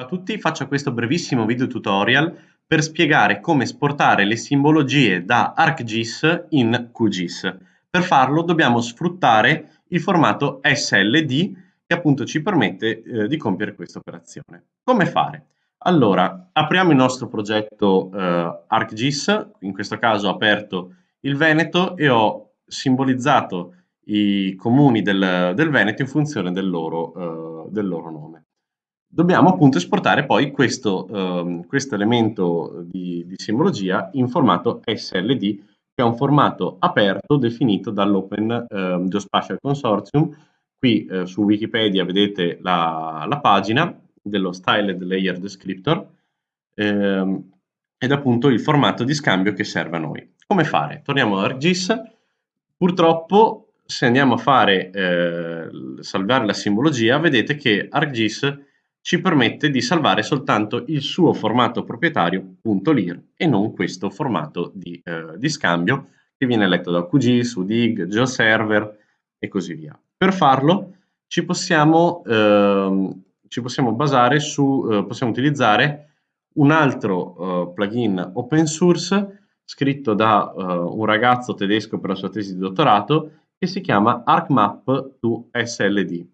Ciao a tutti, faccio questo brevissimo video tutorial per spiegare come esportare le simbologie da ArcGIS in QGIS. Per farlo dobbiamo sfruttare il formato SLD che appunto ci permette eh, di compiere questa operazione. Come fare? Allora, apriamo il nostro progetto eh, ArcGIS, in questo caso ho aperto il Veneto e ho simbolizzato i comuni del, del Veneto in funzione del loro, eh, del loro nome dobbiamo appunto esportare poi questo, um, questo elemento di, di, simbologia in formato SLD, che è un formato aperto definito dall'Open um, Geospatial Consortium. Qui uh, su Wikipedia vedete la, la, pagina dello Styled Layer Descriptor ehm, ed appunto il formato di scambio che serve a noi. Come fare? Torniamo a ArcGIS. Purtroppo se andiamo a fare eh, salvare la simbologia, vedete che ArcGIS ci permette di salvare soltanto il suo formato proprietario .lir e non questo formato di, eh, di scambio che viene letto da QGIS, UDIG, GeoServer e così via. Per farlo ci possiamo, eh, ci possiamo basare su, eh, possiamo utilizzare un altro eh, plugin open source scritto da eh, un ragazzo tedesco per la sua tesi di dottorato che si chiama ArcMap to SLD.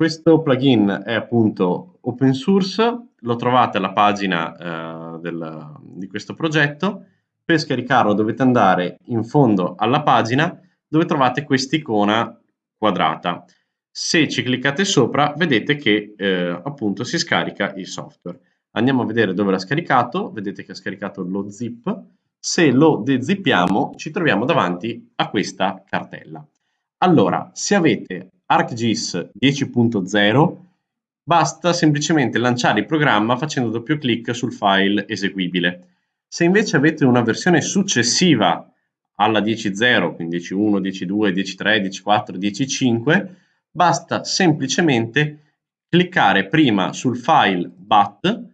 Questo plugin è appunto open source, lo trovate alla pagina eh, del, di questo progetto. Per scaricarlo dovete andare in fondo alla pagina dove trovate quest'icona quadrata. Se ci cliccate sopra vedete che eh, appunto si scarica il software. Andiamo a vedere dove l'ha scaricato, vedete che ha scaricato lo zip. Se lo dezippiamo ci troviamo davanti a questa cartella. Allora, se avete ArcGIS 10.0 basta semplicemente lanciare il programma facendo doppio clic sul file eseguibile. Se invece avete una versione successiva alla 10.0, quindi 10.1, 10.2, 10.3, 10.4, 10.5, basta semplicemente cliccare prima sul file BAT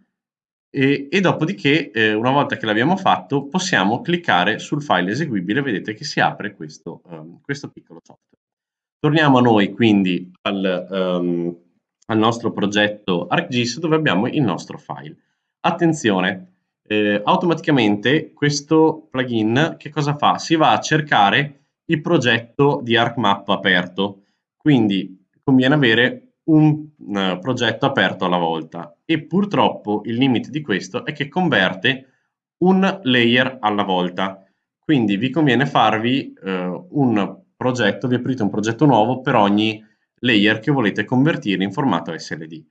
e, e dopodiché, eh, una volta che l'abbiamo fatto, possiamo cliccare sul file eseguibile, vedete che si apre questo, um, questo piccolo software. Torniamo a noi quindi al, um, al nostro progetto ArcGIS dove abbiamo il nostro file. Attenzione, eh, automaticamente questo plugin che cosa fa? Si va a cercare il progetto di ArcMap aperto, quindi conviene avere un uh, progetto aperto alla volta e purtroppo il limite di questo è che converte un layer alla volta, quindi vi conviene farvi uh, un progetto, vi aprite un progetto nuovo per ogni layer che volete convertire in formato SLD.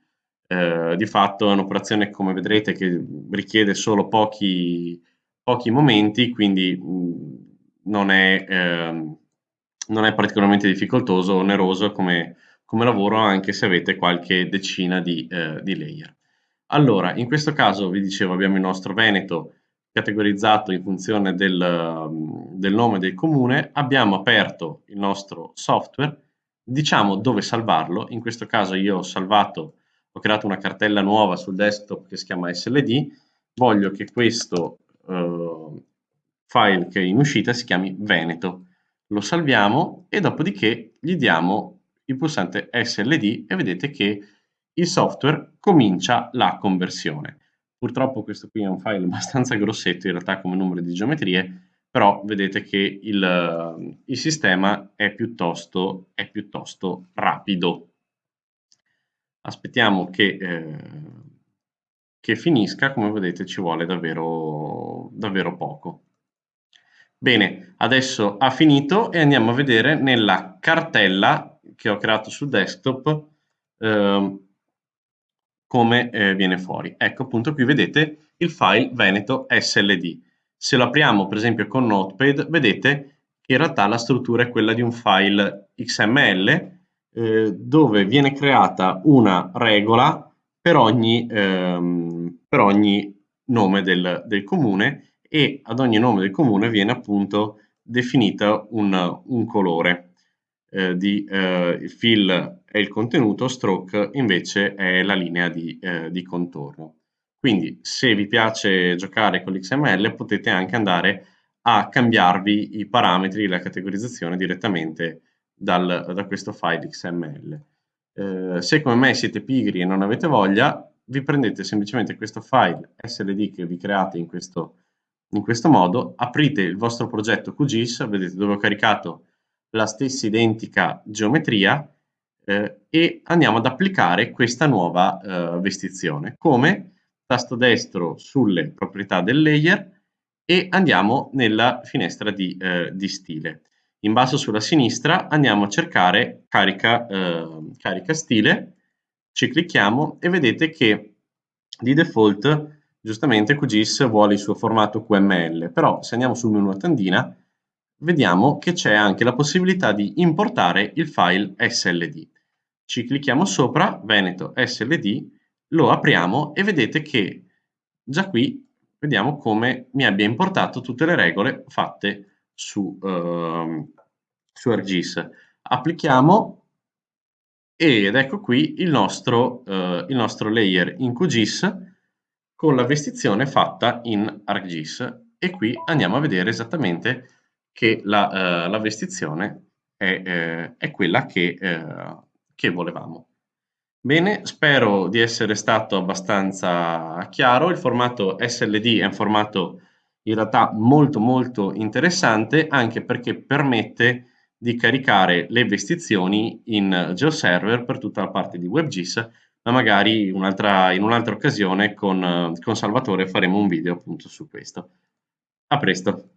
Eh, di fatto è un'operazione, come vedrete, che richiede solo pochi, pochi momenti, quindi mh, non, è, eh, non, è, particolarmente difficoltoso o oneroso come, come, lavoro, anche se avete qualche decina di, eh, di layer. Allora, in questo caso, vi dicevo, abbiamo il nostro Veneto categorizzato in funzione del, del nome del comune, abbiamo aperto il nostro software, diciamo dove salvarlo, in questo caso io ho salvato, ho creato una cartella nuova sul desktop che si chiama SLD, voglio che questo uh, file che è in uscita si chiami Veneto, lo salviamo e dopodiché gli diamo il pulsante SLD e vedete che il software comincia la conversione. Purtroppo questo qui è un file abbastanza grossetto in realtà come numero di geometrie, però vedete che il, il sistema è piuttosto, è piuttosto, rapido. Aspettiamo che, eh, che, finisca, come vedete ci vuole davvero, davvero poco. Bene, adesso ha finito e andiamo a vedere nella cartella che ho creato sul desktop eh, come eh, viene fuori. Ecco appunto qui vedete il file Veneto SLD. Se lo apriamo per esempio con Notepad vedete che in realtà la struttura è quella di un file XML eh, dove viene creata una regola per ogni, ehm, per ogni nome del, del, comune e ad ogni nome del comune viene appunto definito un, un colore eh, di eh, fill è il contenuto, stroke invece è la linea di, eh, di contorno. Quindi se vi piace giocare con l'XML potete anche andare a cambiarvi i parametri, la categorizzazione direttamente dal, da questo file XML. Eh, se come me siete pigri e non avete voglia, vi prendete semplicemente questo file SLD che vi create in questo, in questo modo, aprite il vostro progetto QGIS, vedete dove ho caricato la stessa identica geometria eh, e andiamo ad applicare questa nuova eh, vestizione. Come? Tasto destro sulle proprietà del layer e andiamo nella finestra di, eh, di stile. In basso sulla sinistra andiamo a cercare carica, eh, carica stile, ci clicchiamo e vedete che di default giustamente QGIS vuole il suo formato QML, però se andiamo sul menu a tendina vediamo che c'è anche la possibilità di importare il file SLD. Ci clicchiamo sopra, Veneto SLD, lo apriamo e vedete che già qui vediamo come mi abbia importato tutte le regole fatte su, uh, su ArcGIS. Applichiamo ed ecco qui il nostro, uh, il nostro layer in QGIS con la vestizione fatta in ArcGIS e qui andiamo a vedere esattamente che la, uh, la vestizione è, eh, è, quella che, eh, che volevamo. Bene, spero di essere stato abbastanza chiaro. Il formato SLD è un formato in realtà molto molto interessante anche perché permette di caricare le vestizioni in GeoServer per tutta la parte di WebGIS, ma magari un'altra, in un'altra occasione con, con Salvatore faremo un video appunto su questo. A presto!